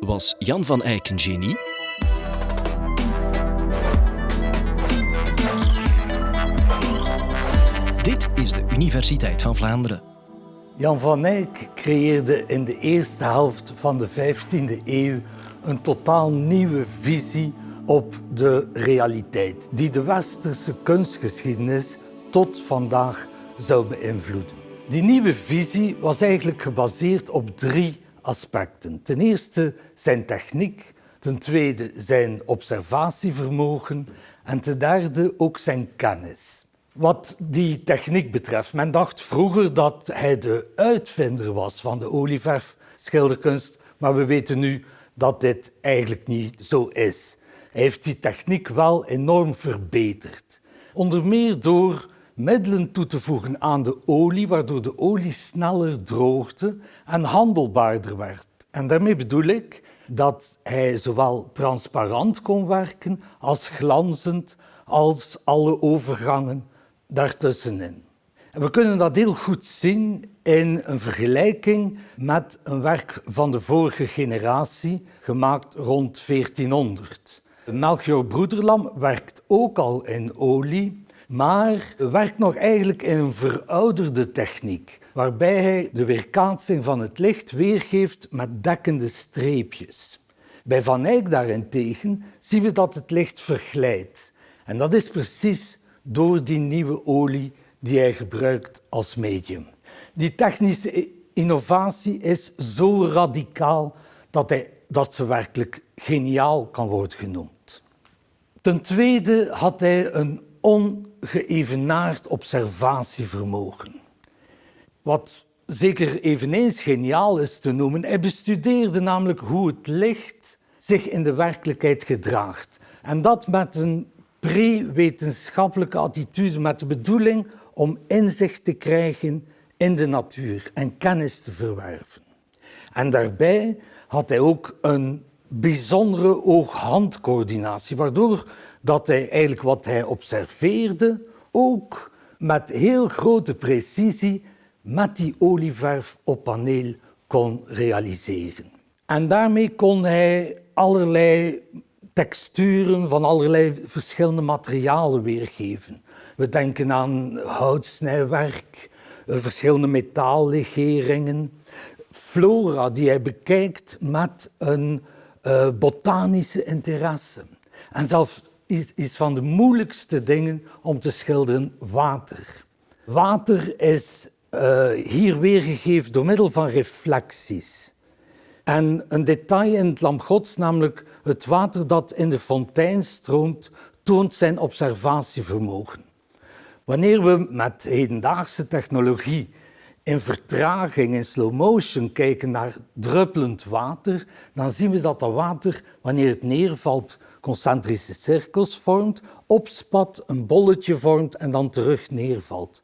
Was Jan van Eyck een genie? Dit is de Universiteit van Vlaanderen. Jan van Eyck creëerde in de eerste helft van de 15e eeuw een totaal nieuwe visie op de realiteit, die de westerse kunstgeschiedenis tot vandaag zou beïnvloeden. Die nieuwe visie was eigenlijk gebaseerd op drie aspecten. Ten eerste zijn techniek, ten tweede zijn observatievermogen en ten derde ook zijn kennis. Wat die techniek betreft, men dacht vroeger dat hij de uitvinder was van de olieverfschilderkunst, maar we weten nu dat dit eigenlijk niet zo is. Hij heeft die techniek wel enorm verbeterd. Onder meer door middelen toe te voegen aan de olie, waardoor de olie sneller droogde en handelbaarder werd. En daarmee bedoel ik dat hij zowel transparant kon werken als glanzend als alle overgangen daartussenin. En we kunnen dat heel goed zien in een vergelijking met een werk van de vorige generatie, gemaakt rond 1400. Melchior Broederlam werkt ook al in olie, maar werkt nog eigenlijk in een verouderde techniek, waarbij hij de weerkaatsing van het licht weergeeft met dekkende streepjes. Bij Van Eyck daarentegen zien we dat het licht verglijdt. En dat is precies door die nieuwe olie die hij gebruikt als medium. Die technische innovatie is zo radicaal dat, hij, dat ze werkelijk geniaal kan worden genoemd. Ten tweede had hij een ongeëvenaard observatievermogen. Wat zeker eveneens geniaal is te noemen, hij bestudeerde namelijk hoe het licht zich in de werkelijkheid gedraagt. En dat met een pre-wetenschappelijke attitude, met de bedoeling om inzicht te krijgen in de natuur en kennis te verwerven. En daarbij had hij ook een bijzondere oog-handcoördinatie, waardoor dat hij eigenlijk wat hij observeerde ook met heel grote precisie met die olieverf op paneel kon realiseren. En daarmee kon hij allerlei texturen van allerlei verschillende materialen weergeven. We denken aan houtsnijwerk, verschillende metaallegeringen, flora die hij bekijkt met een uh, botanische interesse. En zelfs is, is van de moeilijkste dingen om te schilderen water. Water is uh, hier weergegeven door middel van reflecties. En een detail in het lam gods, namelijk het water dat in de fontein stroomt, toont zijn observatievermogen. Wanneer we met hedendaagse technologie in vertraging, in slow motion kijken naar druppelend water, dan zien we dat dat water, wanneer het neervalt, concentrische cirkels vormt, opspat, een bolletje vormt en dan terug neervalt.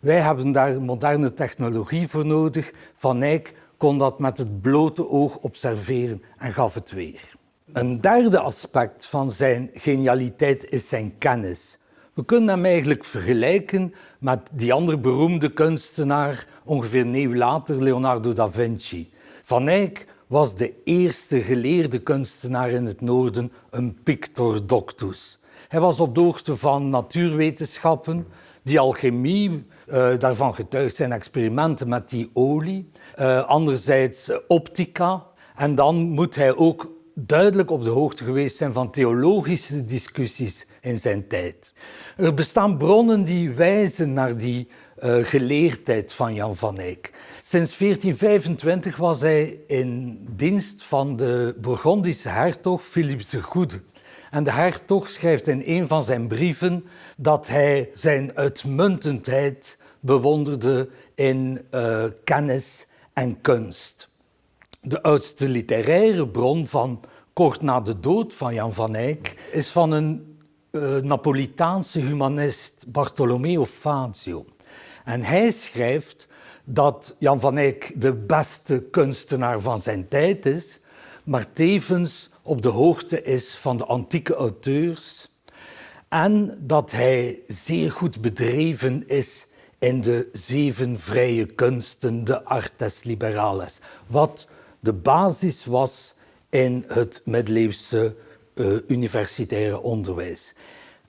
Wij hebben daar moderne technologie voor nodig. Van Eyck kon dat met het blote oog observeren en gaf het weer. Een derde aspect van zijn genialiteit is zijn kennis. We kunnen hem eigenlijk vergelijken met die andere beroemde kunstenaar, ongeveer een eeuw later, Leonardo da Vinci. Van Eyck was de eerste geleerde kunstenaar in het noorden, een pictor doctus. Hij was op de hoogte van natuurwetenschappen, die alchemie, uh, daarvan getuigd zijn experimenten met die olie. Uh, anderzijds optica. En dan moet hij ook duidelijk op de hoogte geweest zijn van theologische discussies in zijn tijd. Er bestaan bronnen die wijzen naar die uh, geleerdheid van Jan van Eyck. Sinds 1425 was hij in dienst van de Bourgondische hertog Philips de Goede. En de hertog schrijft in een van zijn brieven dat hij zijn uitmuntendheid bewonderde in uh, kennis en kunst. De oudste literaire bron van kort na de dood van Jan van Eyck is van een uh, Napolitaanse humanist Bartolomeo Fazio. En hij schrijft dat Jan van Eyck de beste kunstenaar van zijn tijd is, maar tevens op de hoogte is van de antieke auteurs en dat hij zeer goed bedreven is in de zeven vrije kunsten, de artes liberales, wat de basis was in het middeleeuwse uh, universitaire onderwijs.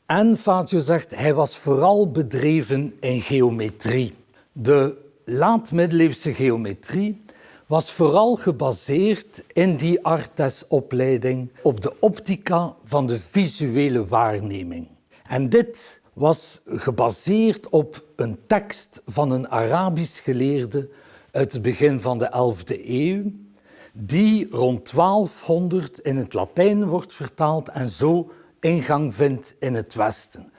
En Fatio zegt, hij was vooral bedreven in geometrie. De laat-middeleeuwse geometrie was vooral gebaseerd in die Artes-opleiding op de optica van de visuele waarneming. En dit was gebaseerd op een tekst van een Arabisch geleerde uit het begin van de 11e eeuw, die rond 1200 in het Latijn wordt vertaald en zo ingang vindt in het Westen.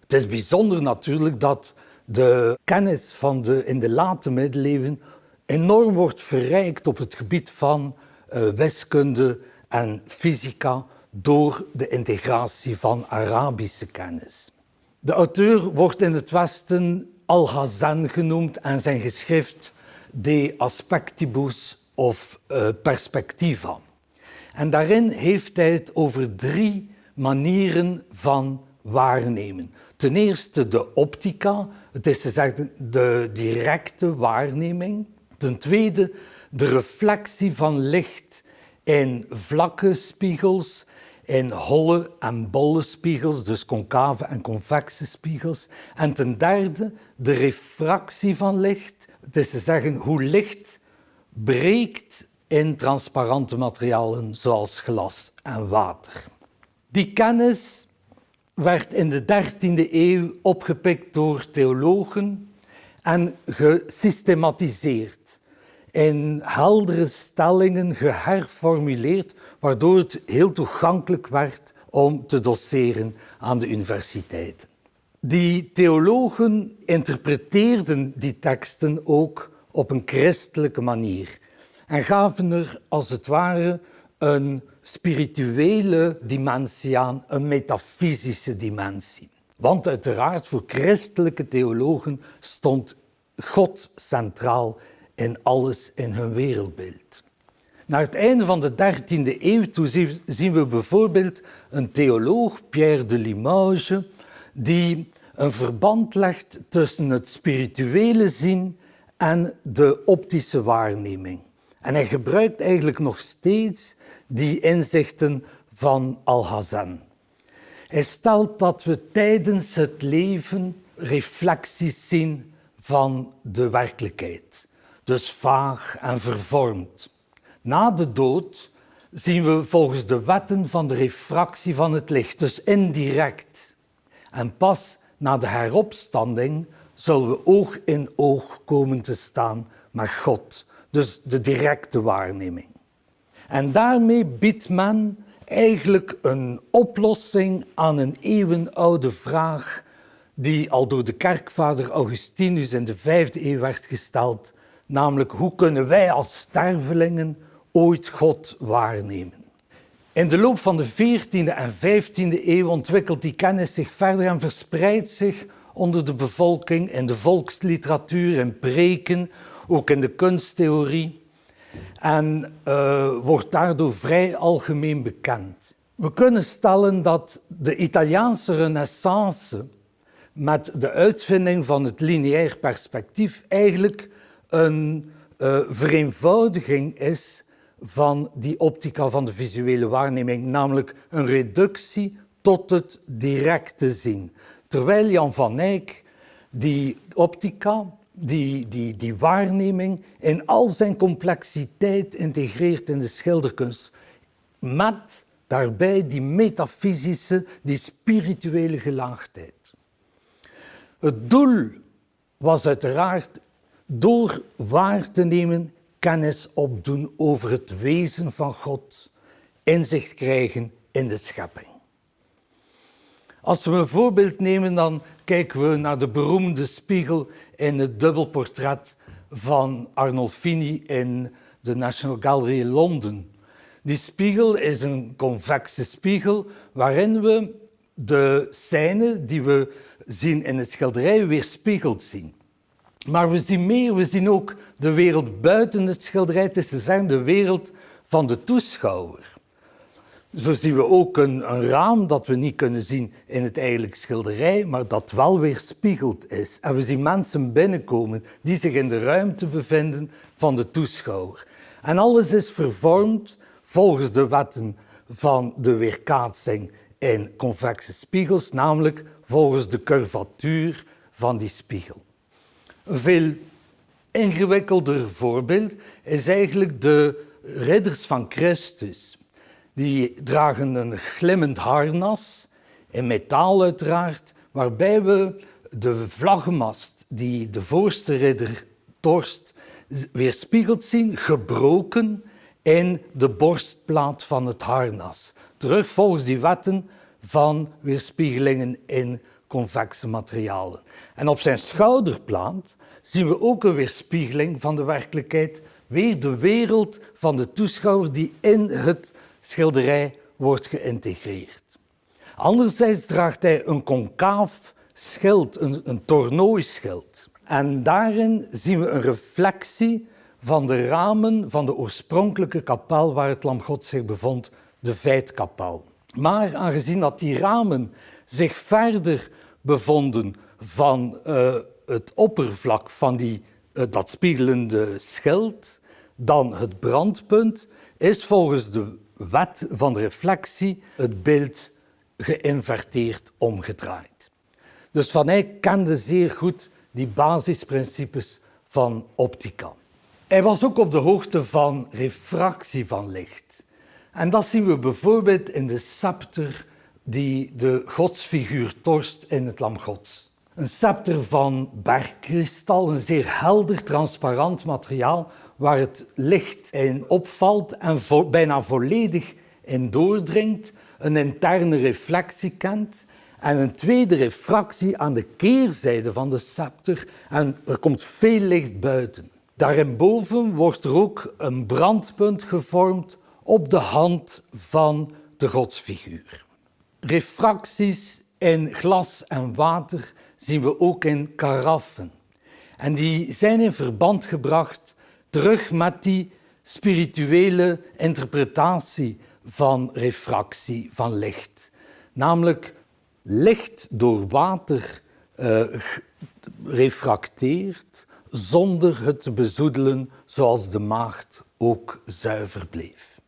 Het is bijzonder natuurlijk dat de kennis van de, in de late middeleeuwen enorm wordt verrijkt op het gebied van uh, wiskunde en fysica door de integratie van Arabische kennis. De auteur wordt in het Westen Al-Hazan genoemd en zijn geschrift De Aspectibus of uh, Perspectiva. En daarin heeft hij het over drie manieren van waarnemen. Ten eerste de optica, het is te zeggen de directe waarneming. Ten tweede de reflectie van licht in vlakke spiegels, in holle en bolle spiegels, dus concave en convexe spiegels. En ten derde de refractie van licht, het is te zeggen hoe licht breekt in transparante materialen zoals glas en water. Die kennis werd in de 13e eeuw opgepikt door theologen en gesystematiseerd in heldere stellingen geherformuleerd, waardoor het heel toegankelijk werd om te doseren aan de universiteiten. Die theologen interpreteerden die teksten ook op een christelijke manier en gaven er als het ware een spirituele dimensie aan, een metafysische dimensie. Want uiteraard voor christelijke theologen stond God centraal in alles in hun wereldbeeld. Naar het einde van de 13e eeuw toe zien we bijvoorbeeld een theoloog, Pierre de Limoges, die een verband legt tussen het spirituele zien en de optische waarneming. En hij gebruikt eigenlijk nog steeds die inzichten van Al-Hazan. Hij stelt dat we tijdens het leven reflecties zien van de werkelijkheid dus vaag en vervormd. Na de dood zien we volgens de wetten van de refractie van het licht, dus indirect. En pas na de heropstanding zullen we oog in oog komen te staan met God, dus de directe waarneming. En daarmee biedt men eigenlijk een oplossing aan een eeuwenoude vraag die al door de kerkvader Augustinus in de vijfde eeuw werd gesteld namelijk hoe kunnen wij als stervelingen ooit God waarnemen. In de loop van de 14e en 15e eeuw ontwikkelt die kennis zich verder en verspreidt zich onder de bevolking in de volksliteratuur, in preken, ook in de kunsttheorie en uh, wordt daardoor vrij algemeen bekend. We kunnen stellen dat de Italiaanse renaissance met de uitvinding van het lineair perspectief eigenlijk een uh, vereenvoudiging is van die optica van de visuele waarneming, namelijk een reductie tot het directe zien. Terwijl Jan van Eyck die optica, die, die, die waarneming in al zijn complexiteit integreert in de schilderkunst, met daarbij die metafysische, die spirituele gelaagdheid. Het doel was uiteraard door waar te nemen, kennis opdoen over het wezen van God, inzicht krijgen in de schepping. Als we een voorbeeld nemen, dan kijken we naar de beroemde spiegel in het dubbelportret van Arnolfini in de National Gallery in Londen. Die spiegel is een convexe spiegel waarin we de scène die we zien in het schilderij weerspiegeld zien. Maar we zien meer, we zien ook de wereld buiten het schilderij. Het is te de wereld van de toeschouwer. Zo zien we ook een, raam dat we niet kunnen zien in het eigenlijke schilderij, maar dat wel weer spiegeld is. En we zien mensen binnenkomen die zich in de ruimte bevinden van de toeschouwer. En alles is vervormd volgens de wetten van de weerkaatsing in convexe spiegels, namelijk volgens de curvatuur van die spiegel. Een veel ingewikkelder voorbeeld is eigenlijk de ridders van Christus. Die dragen een glimmend harnas, in metaal uiteraard, waarbij we de vlaggenmast die de voorste ridder torst weerspiegeld zien, gebroken in de borstplaat van het harnas. Terug volgens die wetten van weerspiegelingen in convexe materialen. En op zijn schouderplaat zien we ook een weerspiegeling van de werkelijkheid, weer de wereld van de toeschouwer die in het schilderij wordt geïntegreerd. Anderzijds draagt hij een concaaf schild, een, een. En daarin zien we een reflectie van de ramen van de oorspronkelijke kapel waar het lam God zich bevond, de Veitkapel. Maar aangezien dat die ramen zich verder bevonden van uh, het oppervlak van die, uh, dat spiegelende schild dan het brandpunt, is volgens de wet van reflectie het beeld geïnverteerd omgedraaid. Dus Van Eyck kende zeer goed die basisprincipes van optica. Hij was ook op de hoogte van refractie van licht. En dat zien we bijvoorbeeld in de scepter die de godsfiguur torst in het Lam Gods. Een scepter van bergkristal, een zeer helder, transparant materiaal waar het licht in opvalt en bijna volledig in doordringt, een interne reflectie kent en een tweede refractie aan de keerzijde van de scepter en er komt veel licht buiten. Daarboven wordt er ook een brandpunt gevormd op de hand van de godsfiguur. Refracties in glas en water zien we ook in karaffen. En die zijn in verband gebracht terug met die spirituele interpretatie van refractie van licht. Namelijk licht door water uh, refracteert zonder het te bezoedelen zoals de maagd ook zuiver bleef.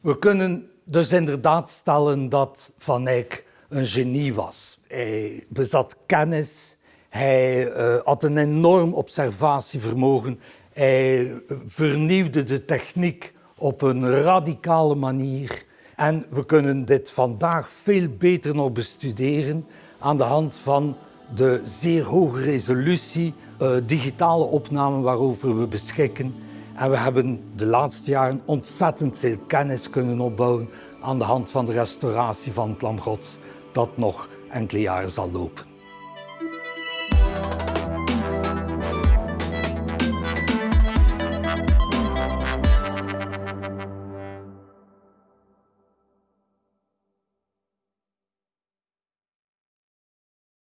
We kunnen dus inderdaad stellen dat Van Eyck een genie was. Hij bezat kennis, hij uh, had een enorm observatievermogen, hij vernieuwde de techniek op een radicale manier. En we kunnen dit vandaag veel beter nog bestuderen aan de hand van de zeer hoge resolutie uh, digitale opnamen waarover we beschikken. En we hebben de laatste jaren ontzettend veel kennis kunnen opbouwen aan de hand van de restauratie van het Lam Gods dat nog enkele jaren zal lopen.